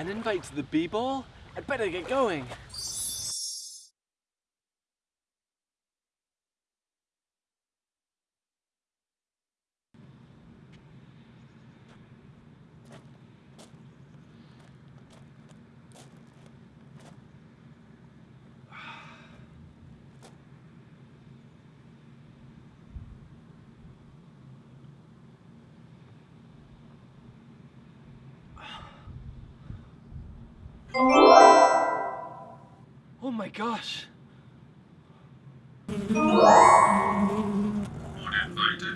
An invite to the b-ball? I'd better get going. Oh my gosh. Uninvited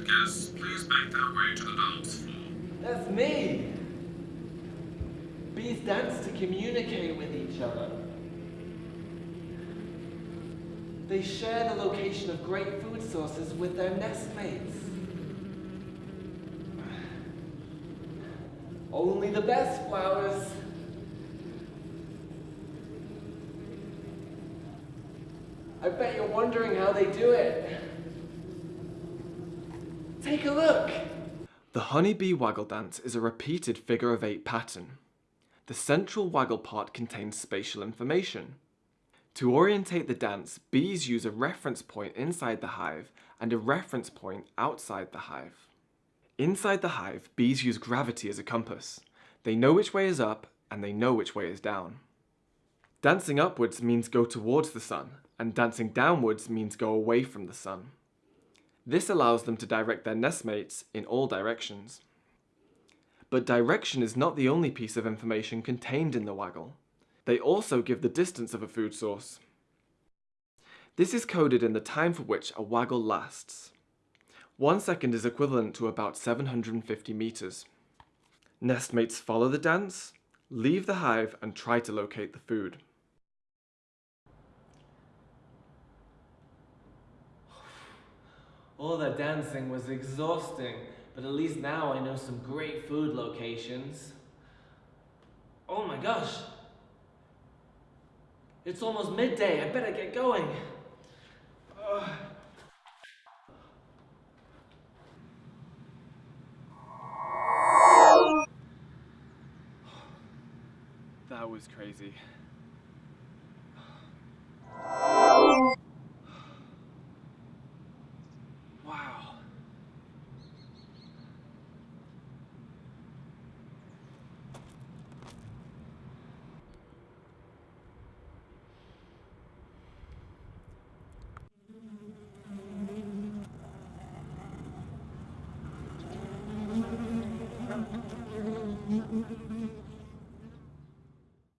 guests, please make their way to the dance floor. That's me. Bees dance to communicate with each other. They share the location of great food sources with their nestmates. Only the best flowers. I bet you're wondering how they do it. Take a look. The honeybee waggle dance is a repeated figure of eight pattern. The central waggle part contains spatial information. To orientate the dance, bees use a reference point inside the hive and a reference point outside the hive. Inside the hive, bees use gravity as a compass. They know which way is up and they know which way is down. Dancing upwards means go towards the sun, and dancing downwards means go away from the sun. This allows them to direct their nestmates in all directions. But direction is not the only piece of information contained in the waggle. They also give the distance of a food source. This is coded in the time for which a waggle lasts. One second is equivalent to about 750 meters. Nestmates follow the dance, leave the hive and try to locate the food. All that dancing was exhausting, but at least now I know some great food locations. Oh my gosh! It's almost midday, I better get going. Ugh. That was crazy. mm-hmm